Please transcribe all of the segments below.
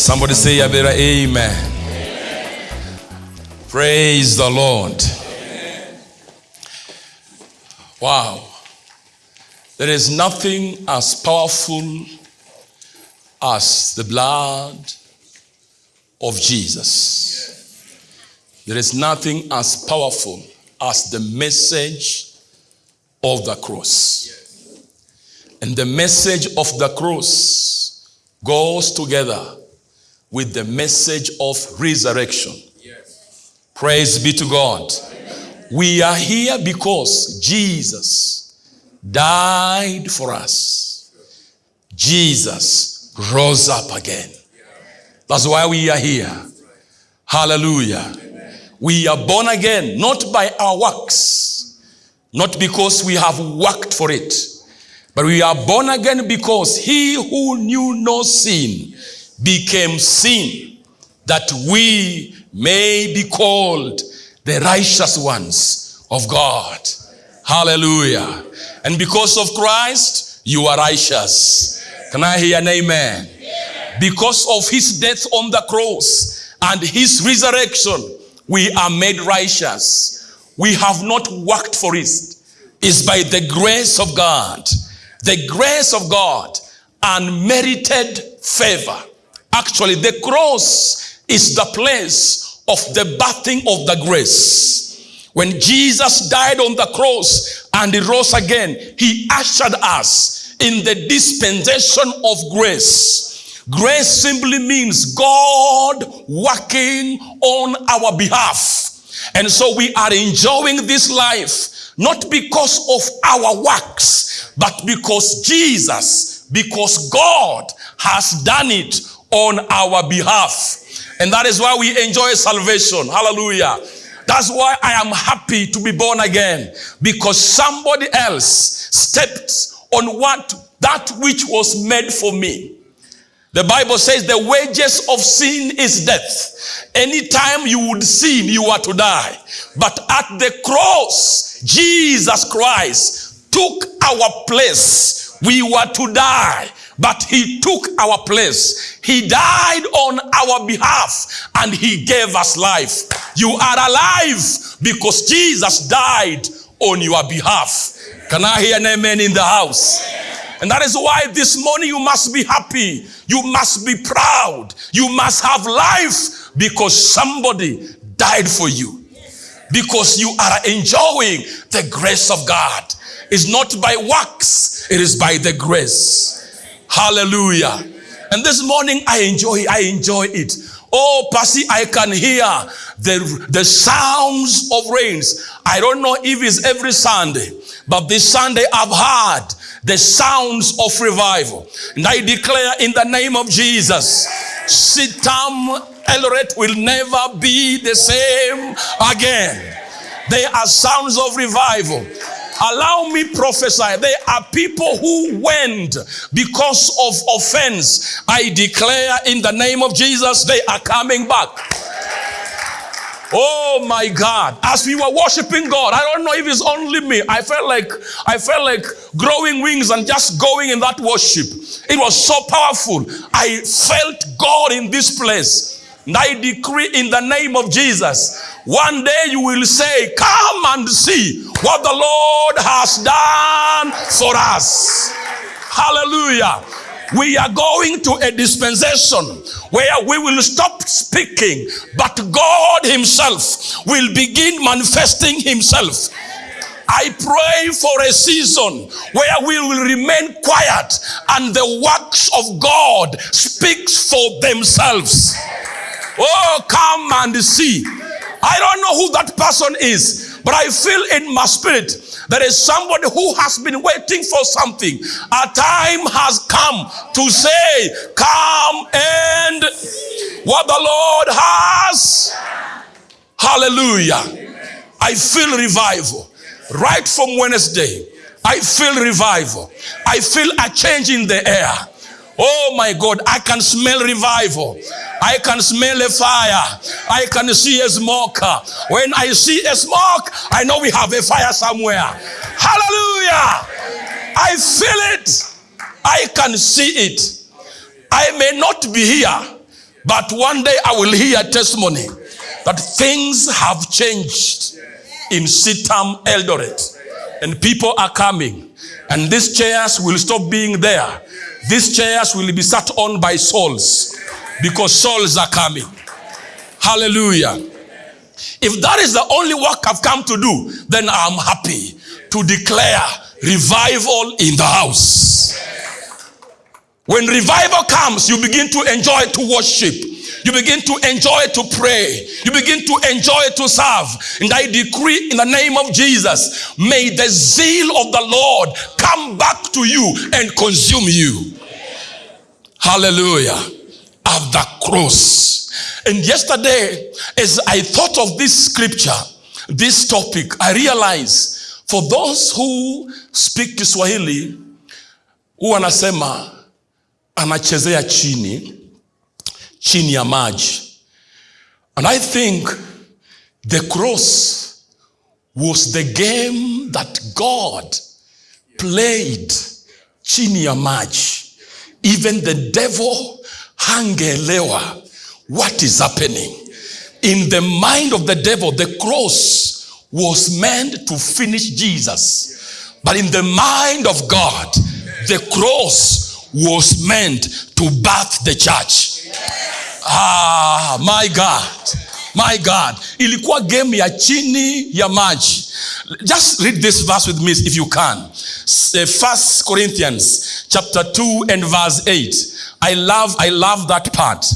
Somebody say, Yabera, amen. Praise the Lord. Wow. There is nothing as powerful as the blood of Jesus. There is nothing as powerful as the message of the cross. And the message of the cross goes together with the message of resurrection. Praise be to God. We are here because Jesus died for us. Jesus rose up again. That's why we are here. Hallelujah. We are born again, not by our works, not because we have worked for it, but we are born again because he who knew no sin became sin that we may be called the righteous ones of God. Hallelujah. And because of Christ, you are righteous. Can I hear an amen? Because of his death on the cross and his resurrection, we are made righteous. We have not worked for it. It's by the grace of God. The grace of God, unmerited favor. Actually, the cross is the place of the birthing of the grace. When Jesus died on the cross and he rose again, he ushered us in the dispensation of grace. Grace simply means God working on our behalf. And so we are enjoying this life not because of our works, but because Jesus, because God has done it on our behalf. And that is why we enjoy salvation. Hallelujah. That's why I am happy to be born again because somebody else stepped on what that which was made for me. The Bible says the wages of sin is death. Anytime you would sin, you are to die. But at the cross, Jesus Christ took our place. We were to die, but he took our place. He died on our behalf and he gave us life. You are alive because Jesus died on your behalf. Can I hear an amen in the house? And that is why this morning you must be happy. You must be proud. You must have life because somebody died for you. Because you are enjoying the grace of God. It's not by works, it is by the grace. Hallelujah. And this morning I enjoy, I enjoy it. Oh, Percy, I can hear the, the sounds of rains. I don't know if it's every Sunday, but this Sunday I've heard the sounds of revival. And I declare in the name of Jesus, CITAM Eldoret will never be the same again. They are sounds of revival. Allow me prophesy. There are people who went because of offense. I declare in the name of Jesus, they are coming back. Oh my God. As we were worshiping God, I don't know if it's only me. I felt like I felt like growing wings and just going in that worship. It was so powerful. I felt God in this place. I decree in the name of Jesus, one day you will say, Come and see what the Lord has done for us. Hallelujah. We are going to a dispensation where we will stop speaking, but God Himself will begin manifesting Himself. I pray for a season where we will remain quiet and the works of God speaks for themselves. Oh, come and see. I don't know who that person is, but I feel in my spirit there is somebody who has been waiting for something. A time has come to say, Come and what the Lord has. Hallelujah. I feel revival right from Wednesday. I feel revival. I feel a change in the air. Oh my God, I can smell revival. I can smell a fire. I can see a smoke. When I see a smoke, I know we have a fire somewhere. Hallelujah. I feel it. I can see it. I may not be here, But one day I will hear testimony that things have changed in CITAM Eldoret. And people are coming. And these chairs will stop being there. These chairs will be sat on by souls because souls are coming. Hallelujah. If that is the only work I've come to do, then I'm happy to declare revival in the house. When revival comes, you begin to enjoy to worship. You begin to enjoy to pray. You begin to enjoy to serve. And I decree in the name of Jesus, may the zeal of the Lord come back to you and consume you. Hallelujah. At the cross. And yesterday, as I thought of this scripture, this topic, I realized for those who speak Kiswahili, huwa anasema anachezea chini chini ya maji. And I think the cross was the game that God played chini ya maji. Even the devil hangeelewa what is happening. In the mind of the devil, the cross was meant to finish Jesus. But in the mind of God, the cross was meant to birth the church. Ah, my God. My God. Ilikuwa game ya chini ya maji. Just read this verse with me if you can. First Corinthians chapter 2 and verse 8. I love, I love that part.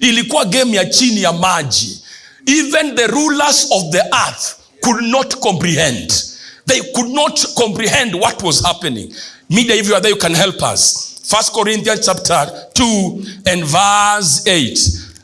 Ilikuwa game ya chini ya maji. Even the rulers of the earth could not comprehend. They could not comprehend what was happening. Media, if you are there, you can help us. First Corinthians chapter 2 and verse 8.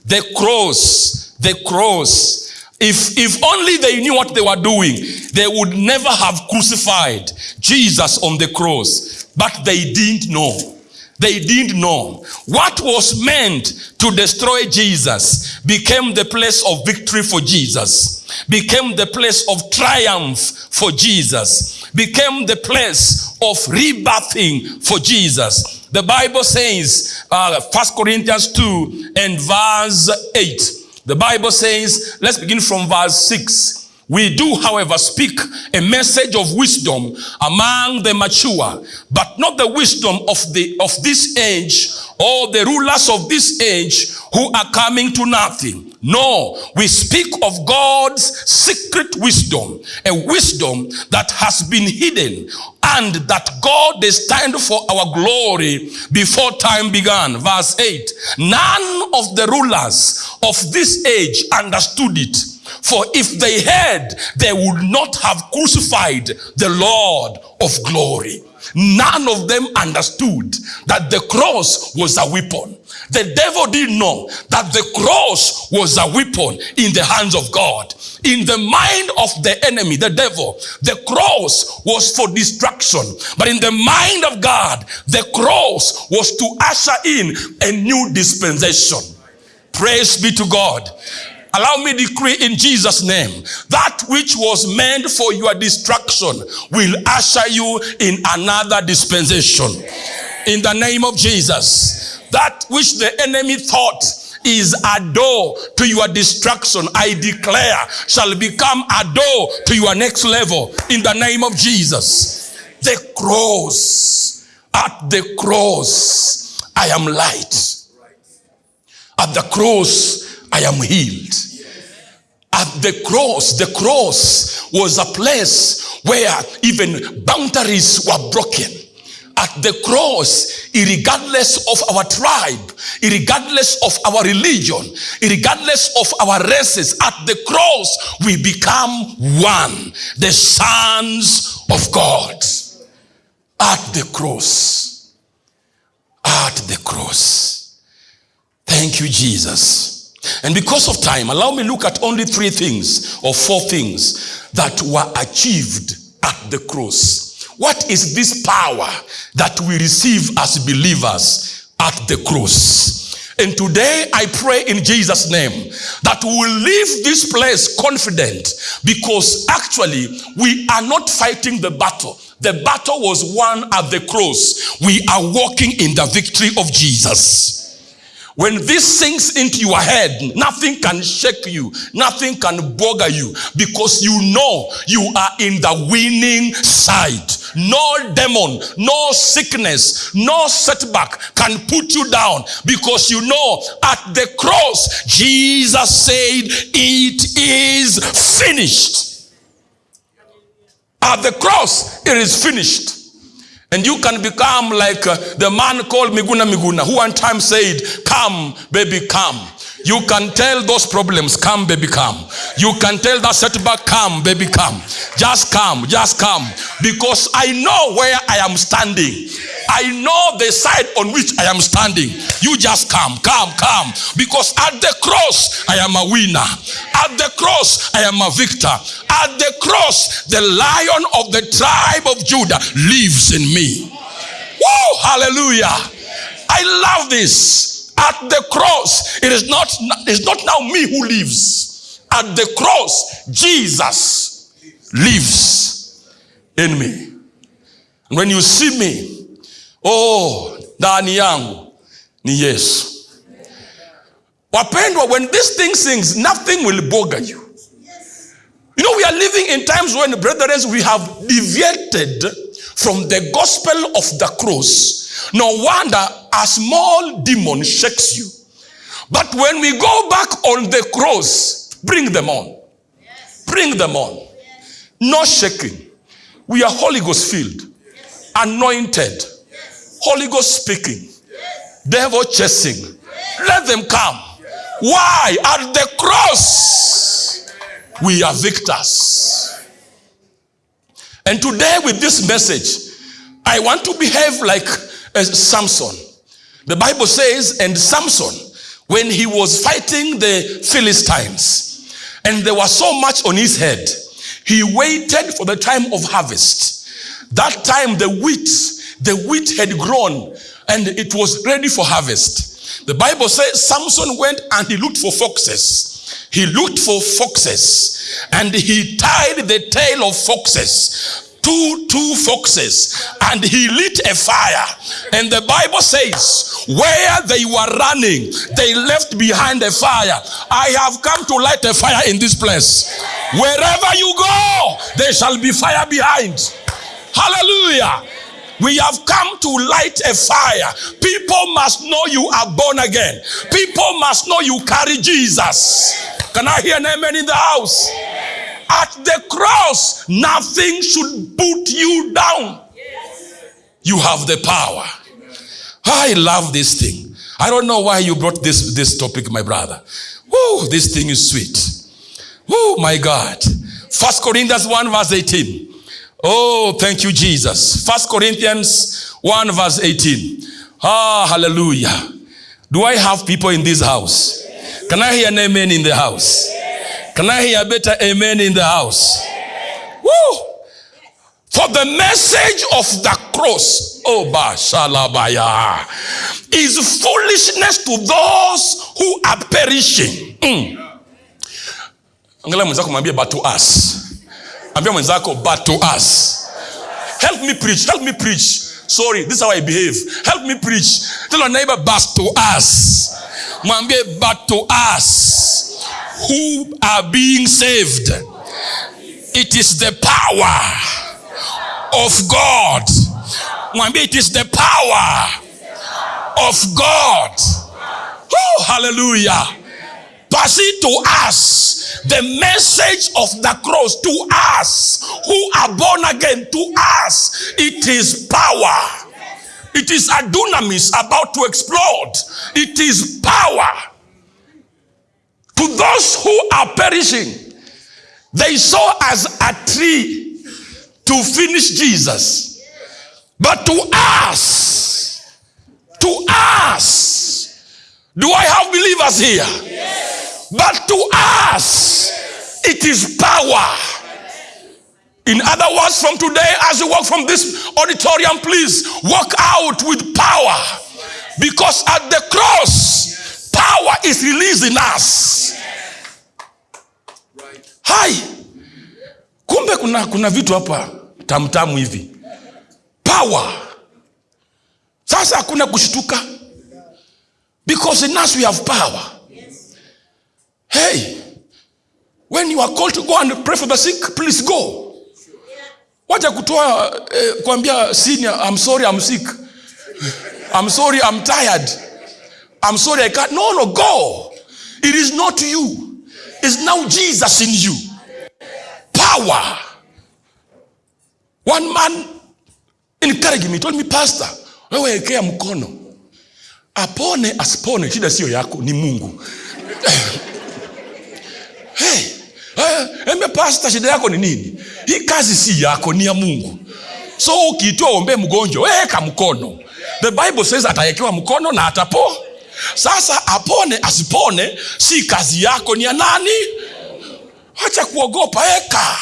The cross, the cross. If, if only they knew what they were doing, they would never have crucified Jesus on the cross. But they didn't know. They didn't know. What was meant to destroy Jesus became the place of victory for Jesus, became the place of triumph for Jesus, became the place of rebirthing for Jesus. The Bible says, uh, 1 Corinthians 2 and verse 8. The Bible says, let's begin from verse 6. We do, however, speak a message of wisdom among the mature, but not the wisdom of the of this age or the rulers of this age who are coming to nothing. No, we speak of God's secret wisdom, a wisdom that has been hidden and that God destined for our glory before time began. Verse 8 None of the rulers of this age understood it. For if they had, they would not have crucified the Lord of glory. None of them understood that the cross was a weapon. The devil didn't know that the cross was a weapon in the hands of God. In the mind of the enemy, the devil, the cross was for destruction. But in the mind of God, the cross was to usher in a new dispensation. Praise be to God. Allow me to decree in Jesus' name that which was meant for your destruction will usher you in another dispensation. In the name of Jesus. That which the enemy thought is a door to your destruction, I declare, shall become a door to your next level in the name of Jesus. The cross, at the cross, I am light. At the cross, I am healed. At the cross, the cross was a place where even boundaries were broken. At the cross, regardless of our tribe, regardless of our religion, regardless of our races, at the cross, we become one, the sons of God. At the cross. At the cross. Thank you, Jesus. And because of time, allow me look at only three things or four things that were achieved at the cross. What is this power that we receive as believers at the cross? And today I pray in Jesus' name that we will leave this place confident because actually we are not fighting the battle. The battle was won at the cross. We are walking in the victory of Jesus. When this sinks into your head, nothing can shake you, nothing can bother you because you know you are in the winning side. No demon, no sickness, no setback can put you down because you know at the cross, Jesus said, It is finished. At the cross, it is finished. And you can become like uh, the man called Miguna Miguna, who one time said, Come, baby, come. You can tell those problems, come, baby, come. You can tell that setback, come, baby, come. Just come, just come. Because I know where I am standing. I know the side on which I am standing. You just come, come, come. Because at the cross, I am a winner. At the cross, I am a victor. At the cross, the lion of the tribe of Judah lives in me. Whoa, hallelujah. I love this. At the cross, it is not, it's not now me who lives. At the cross, Jesus lives in me. And when you see me, oh, ndani yangu ni. Wapendwa, when this thing sings, nothing will bother you. You know, we are living in times when, brethren, we have deviated from the gospel of the cross. No wonder a small demon shakes you. But when we go back on the cross, bring them on. Bring them on. No shaking. We are Holy Ghost filled, anointed, Holy Ghost speaking, devil chasing. Let them come. Why? At the cross, we are victors. And today, with this message, I want to behave like a Samson. The Bible says, and Samson, when he was fighting the Philistines, and there was so much on his head, he waited for the time of harvest. That time, the wheat, the wheat had grown, and it was ready for harvest. The Bible says Samson went and he looked for foxes. He looked for foxes and he tied the tail of foxes two two foxes and he lit a fire and the bible says where they were running they left behind a fire i have come to light a fire in this place wherever you go there shall be fire behind hallelujah we have come to light a fire. People must know you are born again. People must know you carry Jesus. Can I hear an amen in the house? At the cross, nothing should put you down. You have the power. I love this thing. I don't know why you brought this, this topic, my brother. Whoa, this thing is sweet. Oh my God. First Corinthians 1 verse 18. Oh, thank you, Jesus. First Corinthians 1 verse 18. Ah, hallelujah. Do I have people in this house? Can I hear an amen in the house? Can I hear a better amen in the house? Woo! For the message of the cross, oh Bashalabaya, is foolishness to those who are perishing. Mm. Angalia but to us. But to us. Help me preach, help me preach. Sorry, this is how I behave. Help me preach. Tell your neighbor but to us. Mwambie but to us who are being saved. It is the power of God. It is the power of God. Oh, hallelujah. Pass it to us. The message of the cross to us who are born again, to us, it is power. It is a dunamis about to explode. It is power. To those who are perishing, they saw as a tree to finish Jesus. But to us, to us, do I have believers here? But to us, it is power. In other words, from today, as you walk from this auditorium, please walk out with power. Because at the cross, power is released in us. Kumbe kuna, kuna vitu hapa tamtamu hivi. Power. Sasa hakuna kushtuka. Because in us we have power. Hey, when you are called to go and pray for the sick, please go. Wacha kutoa eh, kuambia senior, I'm sorry, I'm sick. I'm sorry, I'm tired. I'm sorry, I can't. No, no, go. It is not you. It's now Jesus in you. Power. One man encouraged me, told me, Pastor, wewe wekea mkono apone asipone, shida sio yako, ni Mungu. hey, hey, embe pastor, shida yako ni nini? Hii kazi si yako, ni ya Mungu. So ukiitwa ombe mgonjwa, weka mkono. The Bible says atawekewa mkono na atapo. Sasa apone asipone, si kazi yako, ni ya nani? Acha kuogopa, eka.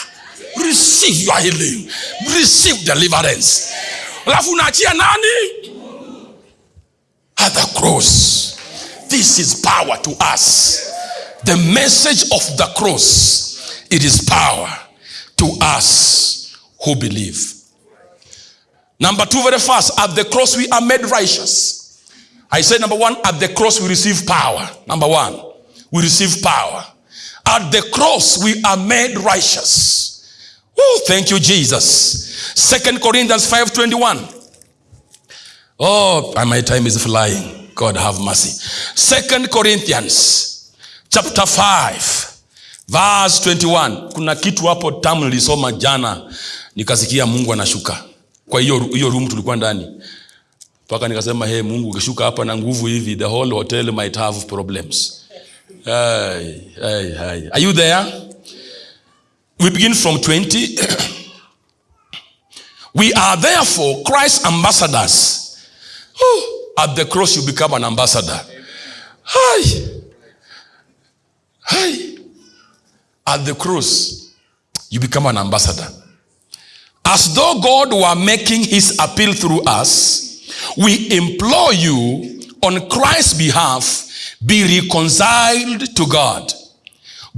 Receive your healing, receive deliverance. Alafu unaachia nani? At the cross. This is power to us. The message of the cross, it is power to us who believe. Number two, very fast. At the cross, we are made righteous. I said, number one, at the cross, we receive power. Number one, we receive power. At the cross, we are made righteous. Oh, thank you, Jesus. Second Corinthians 5:21. Oh, my time is flying. God have mercy. Second Corinthians chapter 5 verse 21. Kuna kitu hapo tamu nilisoma jana nikasikia Mungu anashuka. Kwa hiyo hiyo room tulikuwa ndani. Mpaka nikasema hey, Mungu ukishuka hapa na nguvu hivi the whole hotel might have problems. Hey, hey, hey. Are you there? We begin from 20. we are therefore Christ's ambassadors. At the cross, you become an ambassador. Hi. Hi. At the cross, you become an ambassador. As though God were making his appeal through us, we implore you on Christ's behalf, be reconciled to God.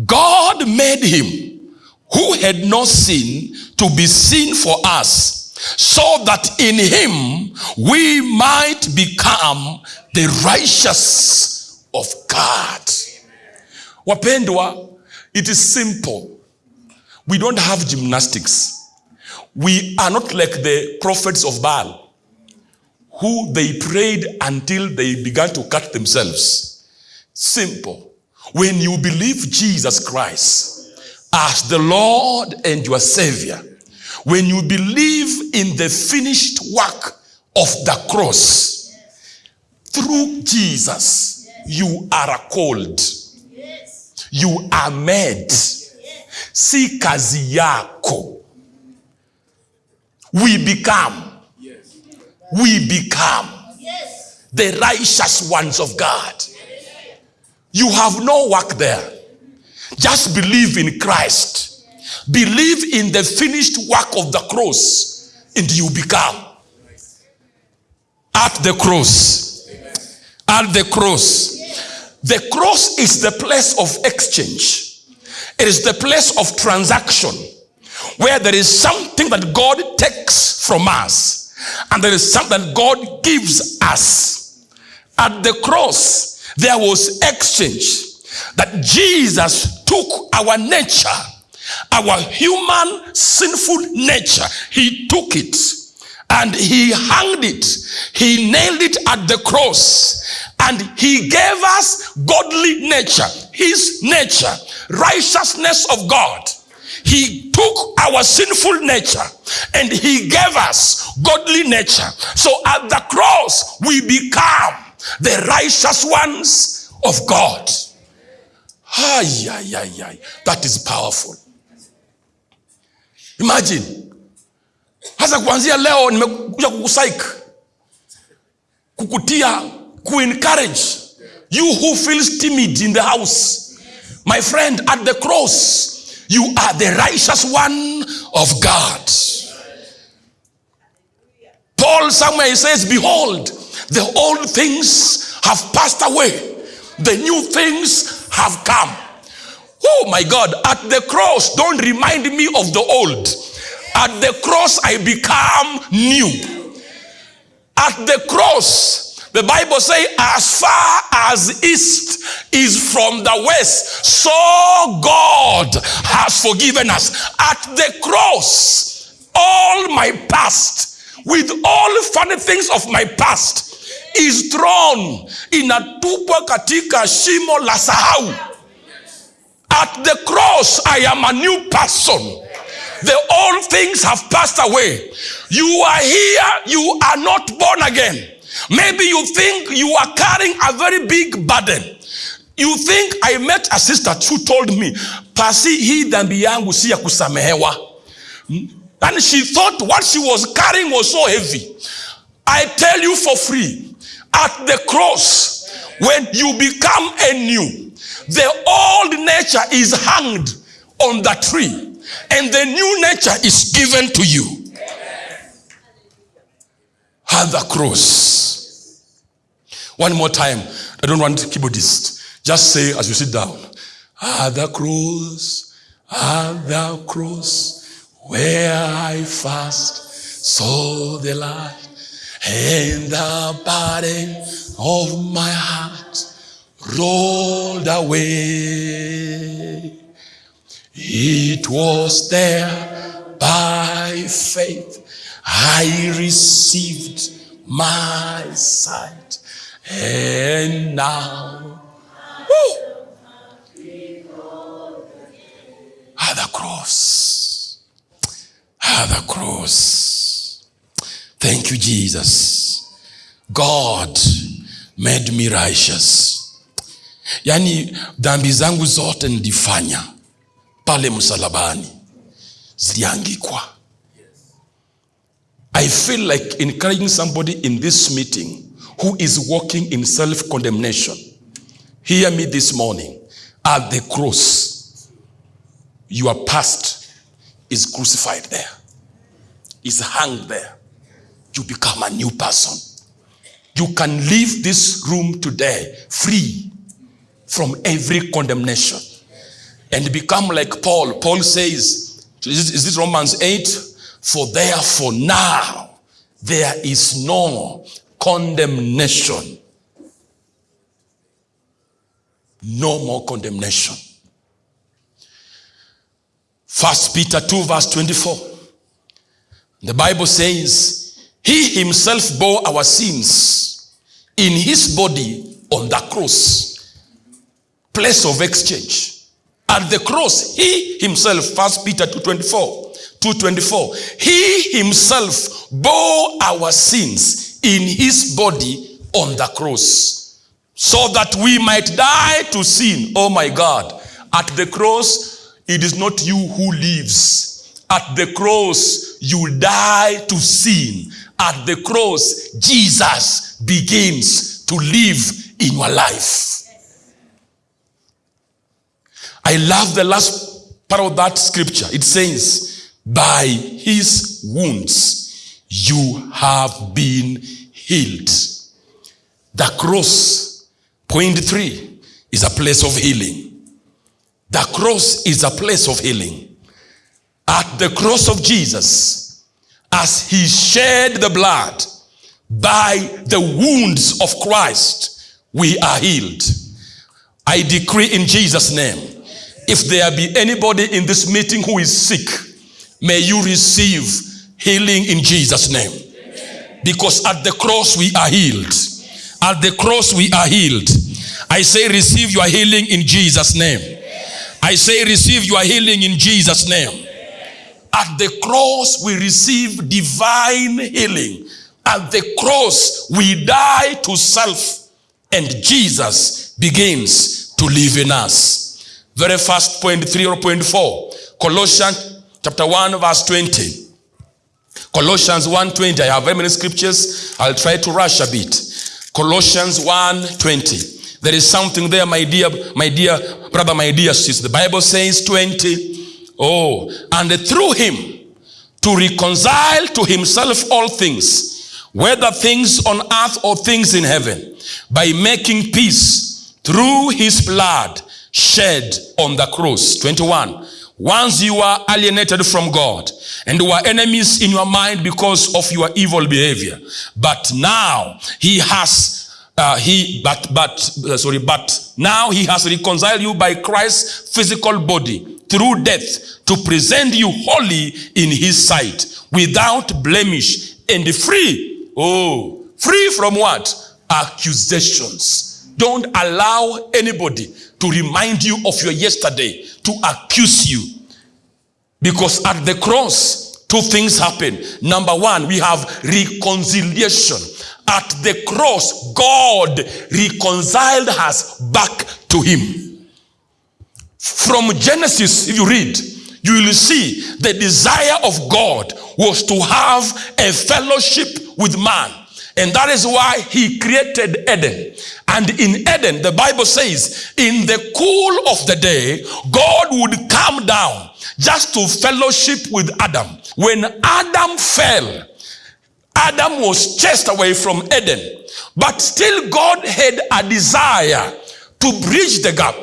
God made him who had no sin to be seen for us so that in him we might become the righteous of God. Wapendwa, it is simple. We don't have gymnastics. We are not like the prophets of Baal who they prayed until they began to cut themselves. Simple. When you believe Jesus Christ as the Lord and your Savior, when you believe in the finished work of the cross, through Jesus, you are called. You are made. Si kazi yako. We become. We become the righteous ones of God. You have no work there. Just believe in Christ. Believe in the finished work of the cross, and you become. At the cross. At the cross. The cross is the place of exchange, it is the place of transaction where there is something that God takes from us, and there is something that God gives us. At the cross, there was exchange that Jesus took our nature, our human sinful nature, he took it and he hanged it, he nailed it at the cross, and he gave us godly nature, his nature, righteousness of God. He took our sinful nature and he gave us godly nature. So at the cross, we become the righteous ones of God. Ay, ay, ay, ay. That is powerful. Imagine. Hasa kuanzia leo nimekuja kukusaik, kukutia, kuencourage you who feels timid in the house. My friend, at the cross, you are the righteous one of God. Paul somewhere he says, Behold, the old things have passed away, the new things have come. Oh my God, at the cross, don't remind me of the old. At the cross, I become new. At the cross, The Bible says, as far as east is from the west, so God has forgiven us. At the cross, all my past, with all funny things of my past, is thrown inatupwa katika shimo la sahau. At the cross, I am a new person. The old things have passed away. You are here, you are not born again. Maybe you think you are carrying a very big burden. You think I met a sister who told me, pasi hii dhambi yangu si ya kusamehewa. And she thought what she was carrying was so heavy. I tell you for free, at the cross, when you become a new, the old nature is hanged on the tree and the new nature is given to you. At the cross. One more time. I don't want keyboardist. Just say as you sit down. At the cross, at the cross, where I first saw the light and the burden of my heart rolled away. It was there by faith I received my sight, and now, at the cross, at the cross. Thank you, Jesus. God made me righteous. Yani dhambi zangu zote nilifanya pale msalabani ziliangikwa. I feel like encouraging somebody in this meeting who is walking in self condemnation. Hear me this morning. At the cross, your past is crucified there, is hung there. You become a new person. You can leave this room today free from every condemnation and become like Paul. Paul says, is this Romans 8? For therefore now there is no condemnation. No more condemnation. First Peter 2 verse 24. The Bible says, He himself bore our sins in his body on the cross. Place of exchange. At the cross, he himself, First Peter 2.24, 2.24, he himself bore our sins in his body on the cross so that we might die to sin. Oh my God. At the cross, it is not you who lives. At the cross, you die to sin. At the cross, Jesus begins to live in your life. I love the last part of that scripture. It says, By his wounds you have been healed. The cross, point three, is a place of healing. The cross is a place of healing. At the cross of Jesus, as he shed the blood, by the wounds of Christ, we are healed. I decree in Jesus' name if there be anybody in this meeting who is sick, may you receive healing in Jesus' name. Because at the cross we are healed. At the cross we are healed. I say, receive your healing in Jesus' name. I say, receive your healing in Jesus' name. At the cross we receive divine healing. At the cross we die to self, and Jesus begins to live in us. Very first point three or point four. Colossians chapter 1, verse 20. Colossians 1:20. I have very many scriptures. I'll try to rush a bit. Colossians 1:20. There is something there, my dear, my dear brother, my dear sister. The Bible says 20. Oh, and through him to reconcile to himself all things, whether things on earth or things in heaven, by making peace through his blood shed on the cross. 21. Once you were alienated from God and were enemies in your mind because of your evil behavior. But now he has, uh, he, but, but, uh, sorry, but now he has reconciled you by Christ's physical body through death to present you holy in his sight without blemish and free. Oh, free from what? Accusations. Don't allow anybody to remind you of your yesterday, to accuse you. Because at the cross, two things happen. Number one, we have reconciliation. At the cross, God reconciled us back to Him. From Genesis, if you read, you will see the desire of God was to have a fellowship with man. And that is why he created Eden. And in Eden, the Bible says, in the cool of the day, God would come down just to fellowship with Adam. When Adam fell, Adam was chased away from Eden. But still God had a desire to bridge the gap.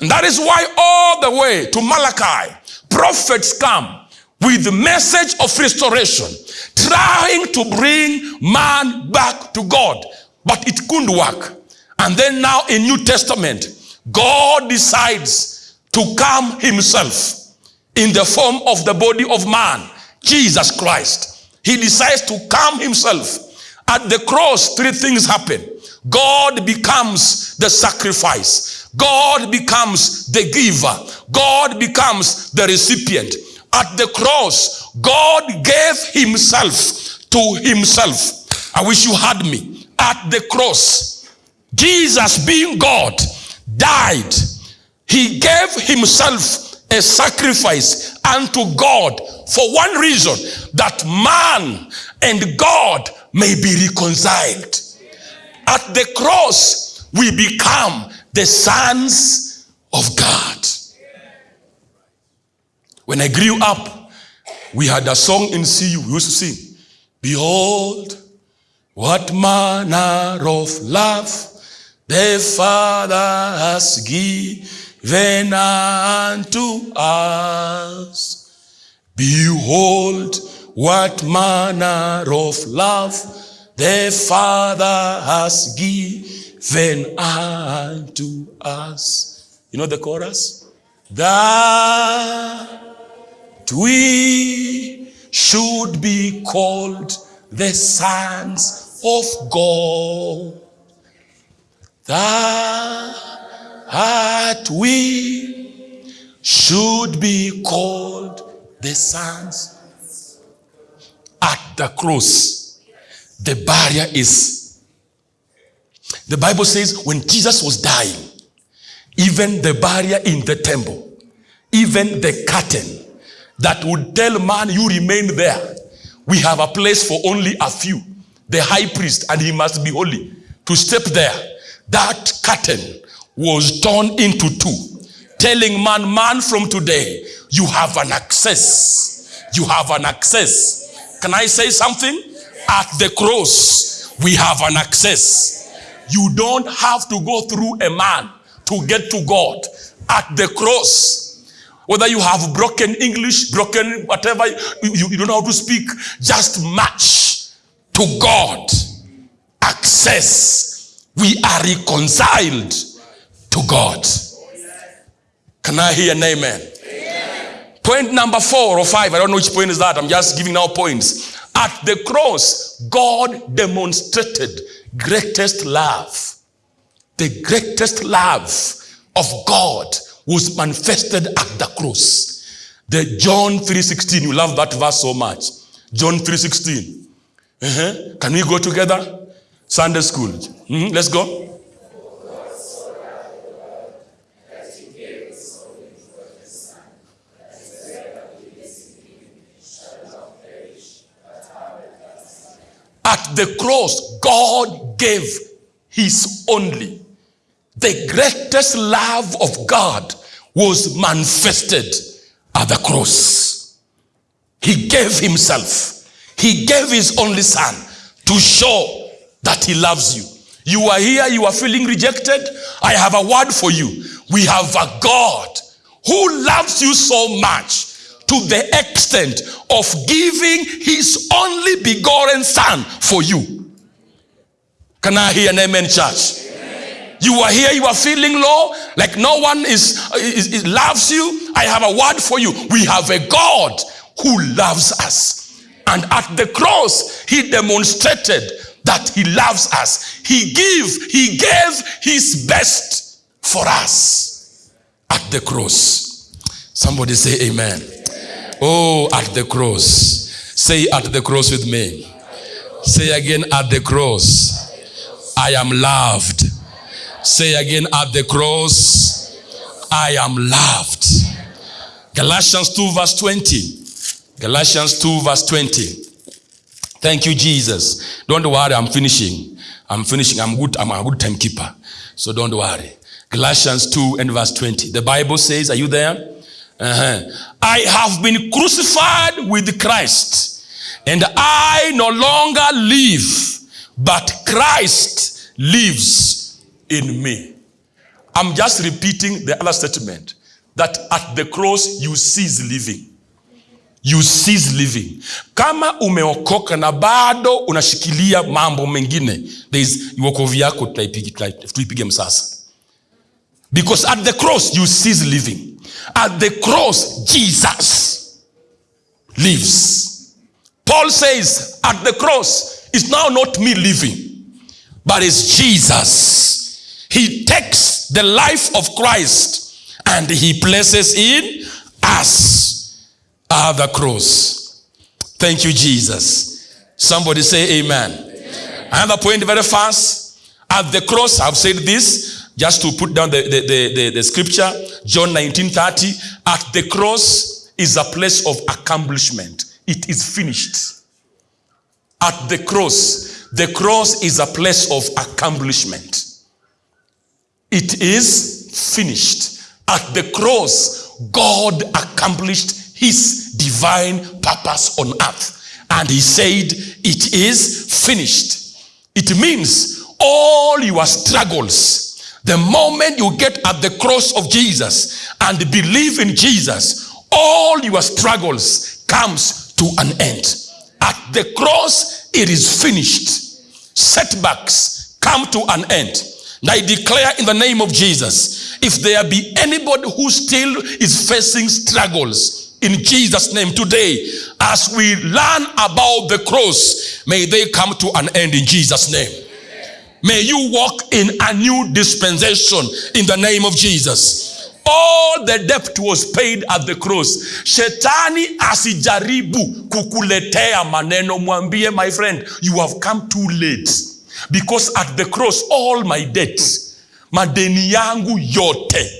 And that is why all the way to Malachi, prophets come with the message of restoration, trying to bring man back to God. But it couldn't work. And then now in New Testament, God decides to come himself in the form of the body of man, Jesus Christ. He decides to calm himself. At the cross, three things happen. God becomes the sacrifice. God becomes the giver. God becomes the recipient. At the cross, God gave himself to himself. I wish you had me. At the cross, Jesus being God died. He gave himself a sacrifice unto God for one reason, that man and God may be reconciled. At the cross, we become the sons of God. When I grew up, we had a song in CU. We used to sing, Behold, what manner of love the Father has given unto us. Behold, what manner of love the Father has given unto us. You know the chorus? That we should be called the sons of God. That we should be called the sons. At the cross, the barrier is. The Bible says when Jesus was dying, even the barrier in the temple, even the curtain that would tell man, you remain there. We have a place for only a few. The high priest, and he must be holy. To step there, that curtain was torn into two, telling man, man from today, you have an access. You have an access. Can I say something? At the cross, we have an access. You don't have to go through a man to get to God. At the cross, whether you have broken English, broken whatever, you, you, don't know how to speak, just match to God. Access. We are reconciled to God. Can I hear an amen? amen? Point number four or five, I don't know which point is that. I'm just giving now points. At the cross, God demonstrated greatest love. The greatest love of God was manifested at the cross. The John 3.16, you love that verse so much. John 3.16. Uh-huh. Can we go together? Sunday school. Mm-hmm. Let's go. At the cross, God gave his only. The greatest love of God was manifested at the cross. He gave himself. He gave his only son to show that he loves you. You are here, you are feeling rejected. I have a word for you. We have a God who loves you so much to the extent of giving his only begotten son for you. Can I hear an amen, church? You are here, you are feeling low, like no one is, is, is, loves you. I have a word for you. We have a God who loves us. And at the cross, he demonstrated that he loves us. He gave, he gave his best for us at the cross. Somebody say amen. Oh, at the cross. Say at the cross with me. Say again at the cross. I am loved. Say again, at the cross, I am loved. Galatians 2, verse 20. Galatians 2, verse 20. Thank you, Jesus. Don't worry, I'm finishing. I'm finishing. I'm good. I'm a good timekeeper. So don't worry. Galatians 2 and verse 20. The Bible says, Are you there? Uh-huh. I have been crucified with Christ, and I no longer live, but Christ lives in me. I'm just repeating the other statement that at the cross you cease living. You cease living. Kama umeokoka na bado unashikilia mambo mengine, wokovu yako tuipige msasa. Because at the cross you cease living. At the cross Jesus lives. Paul says at the cross it's now not me living, but it's Jesus he takes the life of Christ and he places in us at the cross. Thank you, Jesus. Somebody say amen. amen. Another point very fast. At the cross, I've said this just to put down the, the, the, the, the scripture, John 19 30. At the cross is a place of accomplishment. It is finished. At the cross, the cross is a place of accomplishment. It is finished. At the cross, God accomplished his divine purpose on earth. And he said, It is finished. It means all your struggles, the moment you get at the cross of Jesus and believe in Jesus, all your struggles comes to an end. At the cross, it is finished. Setbacks come to an end. And I declare in the name of Jesus, if there be anybody who still is facing struggles, in Jesus' name today, as we learn about the cross, may they come to an end in Jesus' name. May you walk in a new dispensation in the name of Jesus. All the debt was paid at the cross. Shetani asijaribu kukuletea maneno, mwambie my friend, you have come too late. because at the cross all my debts, madeni yangu yote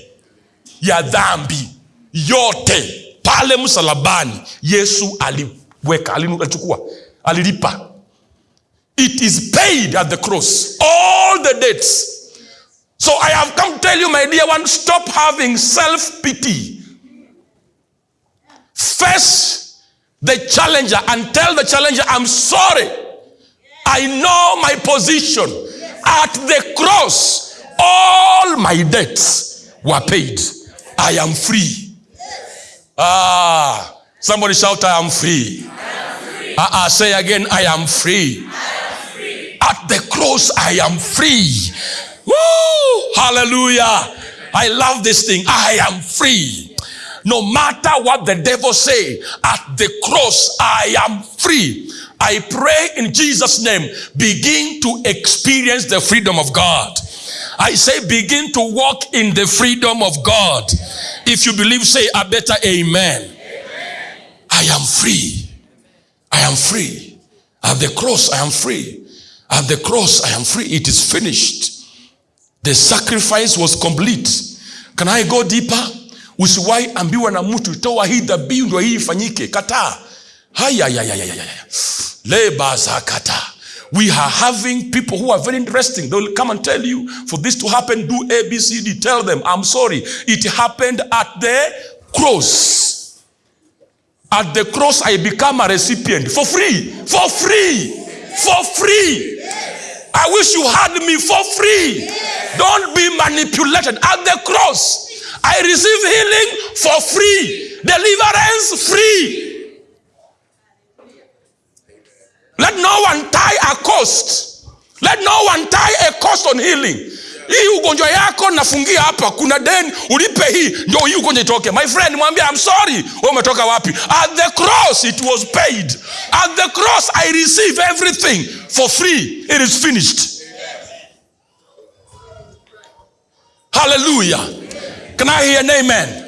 ya dhambi yote pale msalabani Yesu aliweka, alichukua, alilipa. It is paid at the cross, all the debts. So I have come to tell you, my dear one, stop having self pity. Face the challenger and tell the challenger, I'm sorry. I know my position. At the cross, all my debts were paid. I am free. Ah, somebody shout, I am free. Ah, uh, say again, I am free. At the cross, I am free. Woo! Hallelujah. I love this thing. I am free. No matter what the devil say, at the cross, I am free. I pray in Jesus' name, begin to experience the freedom of God. I say, begin to walk in the freedom of God. If you believe, say a better amen. amen. I am free. I am free. At the cross, I am free. At the cross, I am free. It is finished. The sacrifice was complete. Can I go deeper? Usiwahi ambiwa na mtu toa hii dhabihu ndio hii ifanyike. Kataa. We are having people who are very interesting. They'll come and tell you, for this to happen, do A, B, C, D. Tell them, I'm sorry. It happened at the cross. At the cross, I become a recipient for free. For free. For free. I wish you had me for free. Don't be manipulated. At the cross, I receive healing for free, deliverance free. Let no one tie a cost. Let no one tie a cost on healing. Hii ugonjwa yako nafungia hapa, kuna deni ulipe hii, ndio hii ugonjwa itoke. My friend, mwambie I'm sorry. Wewe umetoka wapi? At the cross it was paid. At the cross I receive everything for free. It is finished. Hallelujah. Can I hear an amen?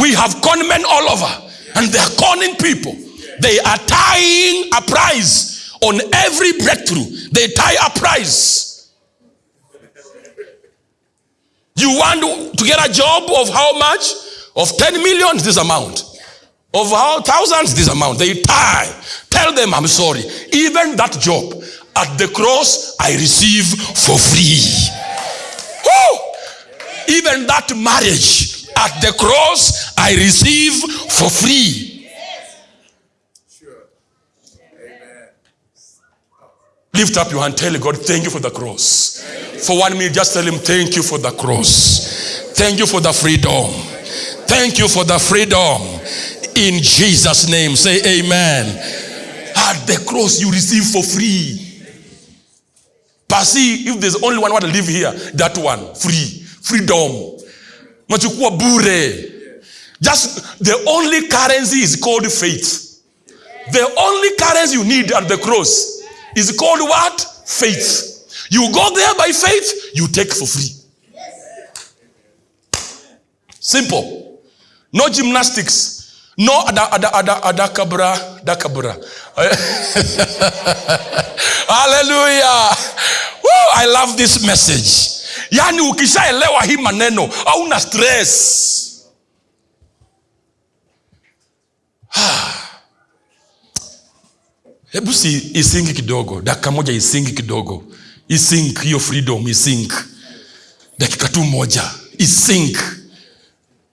We have conmen all over, and they are conning people. They are tying a price on every breakthrough. They tie a price. You want to get a job of how much? Of 10 million, this amount. Of how thousands, this amount. They tie. Tell them, I'm sorry. Even that job at the cross, I receive for free. Even that marriage at the cross, I receive for free. Lift up your hand, tell God, thank you for the cross. For one minute, just tell him, thank you for the cross. Thank you for the freedom. Thank you for the freedom. In Jesus' name, say amen. At the cross, you receive for free. But see, if there's only one want to live here, that one, free. Freedom. Nachukua bure. Just the only currency is called faith. The only currency you need at the cross is called what? Faith. You go there by faith, you take for free. Simple. No gymnastics. No ada ada ada ada kabra da kabra. Hallelujah. Woo, I love this message. yani ukishaelewa hii maneno hauna stress. Hebu si isingi kidogo. Dakika moja isingi kidogo. Isink hiyo freedom isink dakika tu moja. Isink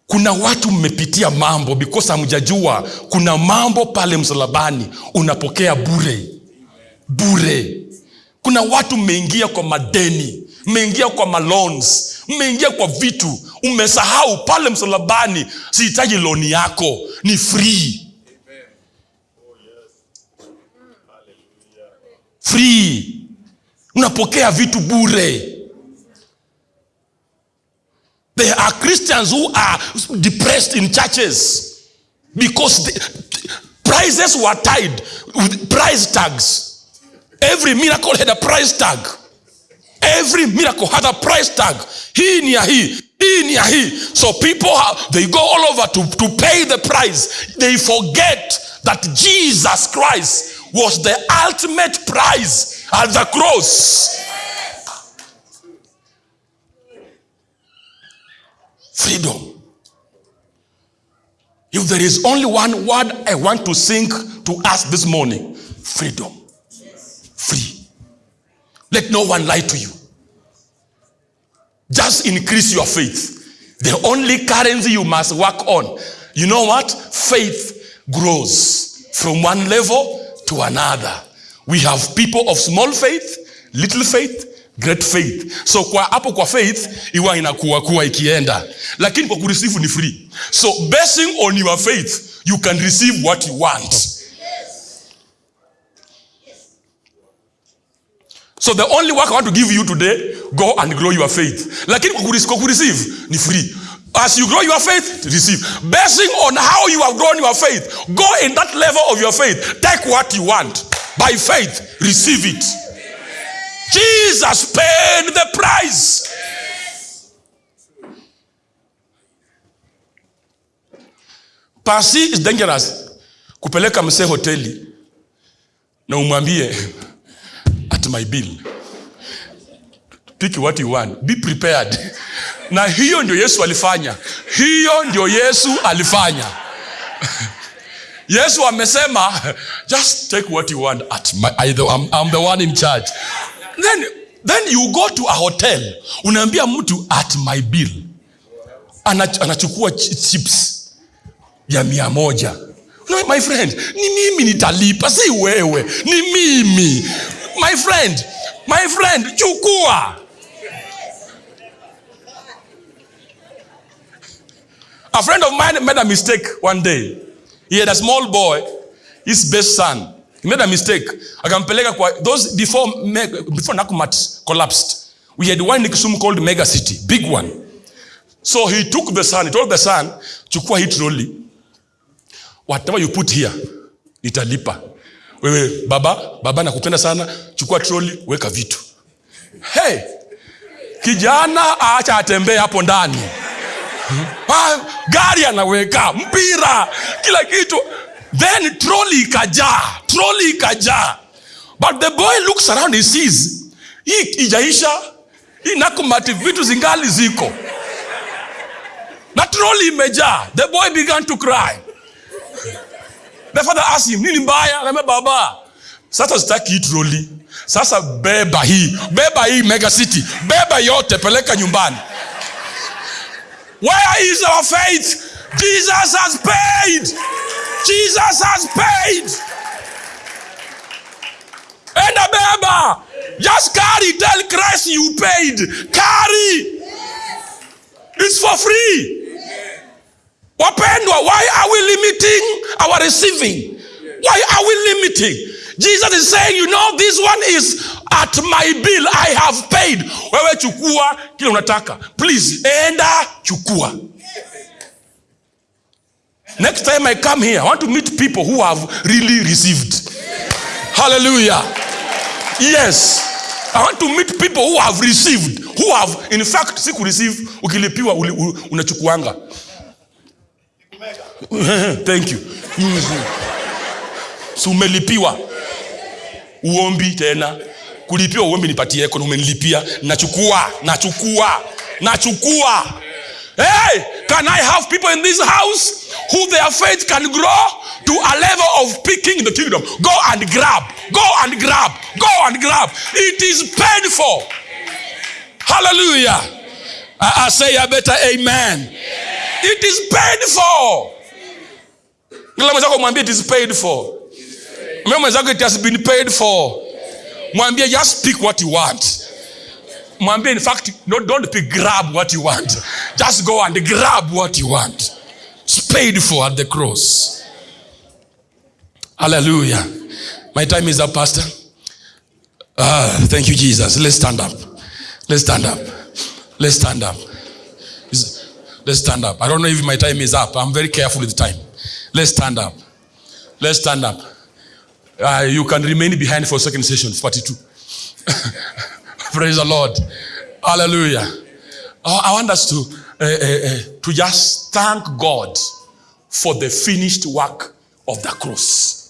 kuna watu mmepitia mambo because hamjajua kuna mambo pale msalabani unapokea bure. Bure. Kuna watu mmeingia kwa madeni mmeingia kwa malons mmeingia kwa vitu. Umesahau pale msalabani sihitaji loni yako ni free free. Unapokea vitu bure. There are christians who are depressed in churches because the, prices were tied with prize tags. Every miracle had a price tag. Every miracle had a price tag. Hii ni ya hii. Hii ni ya hii. So people they go all over to, to pay the price. They forget that jesus christ was the ultimate prize at the cross. Freedom. If there is only one word i want to sing to us this morning freedom. Free. Let no one lie to you. Just increase your faith. The only currency you must work on. You know what? Faith grows from one level to another. We have people of small faith little faith great faith. So kwa hapo kwa faith iwa inakuwa kuwa ikienda. Lakini kwa kureceive ni free. So basing on your faith you can receive what you want. So the only work i want to give you today go and grow your faith. Lakini kwa kureceive ni free as you grow your faith receive. Basing on how you have grown your faith go in that level of your faith. Take what you want. By faith receive it. Jesus paid the price. Pasi is dangerous. Kupeleka mse hoteli na umwambie at my bill pick what you want. Be prepared. Na hiyo ndio yesu alifanya. Hiyo ndio yesu alifanya. Yesu amesema just take what you want at my, I, I'm, I'm the one in charge. Then, then you go to a hotel. Unaambia mtu at my bill. Anach, anachukua ch- chips ya mia moja. No, my friend ni mimi nitalipa si wewe. Ni mimi. My friend my friend chukua A friend of mine made a mistake one day. He had a small boy, his best son. He made a mistake. Akampeleka kwa those before before Nakumat collapsed. We had one in called Mega City, big one. So he took the son, he told the son, chukua hii trolley. Whatever you put here, nitalipa. Wewe baba, baba nakupenda sana, chukua trolley, weka vitu. Hey, kijana acha atembee hapo ndani. Gari anaweka mpira kila kitu. Then troli ikajaa troli ikajaa. But the boy looks around he sees hii ijaisha hii nakumati vitu zingali ziko. Na troli imejaa the boy began to cry. The father asked him nini mbaya? Akambia, baba sasa sitaki hii troli sasa beba hii beba hii mega city beba yote peleka nyumbani Where is our faith? Jesus has paid. Jesus has paid. Enda beba. Just carry. Tell Christ you paid. Carry. It's for free. Wapendwa, why are we limiting our receiving? Why are we limiting? Jesus is saying, you know, this one is at my bill. I have paid. Wewe chukua kile unataka. Please, enda chukua. Next time I come here, I want to meet people who have really received. Hallelujah. Yes. I want to meet people who have received, who have, in fact, si kureceive, ukilipiwa unachukuanga. Thank you. Si umelipiwa uombi tena. Kulipia uombi nipatie kono umenilipia. Nachukua nachukua nachukua. Hey can i have people in this house who their faith can grow to a level of picking in the kingdom? Go and grab go and grab go and grab. It is paid for hallelujah. I, I say a better amen. It is paid for Ngila mwenzako mwambie it is paid for mwenzako it has been paid for. Mwambie just pick what you want. Mwambie in fact no, don't pick grab what you want. Just go and grab what you want. It's paid for at the cross. Hallelujah. My time is up pastor. Ah, thank you jesus. Let's stand up. Let's stand up. Let's stand up. Let's stand up. I don't know if my time is up. I'm very careful with time. Let's stand up. Let's stand up uh, you can remain behind for second session 42 praise the lord. Hallelujah. I, I want us to uh, uh, to just thank god for the finished work of the cross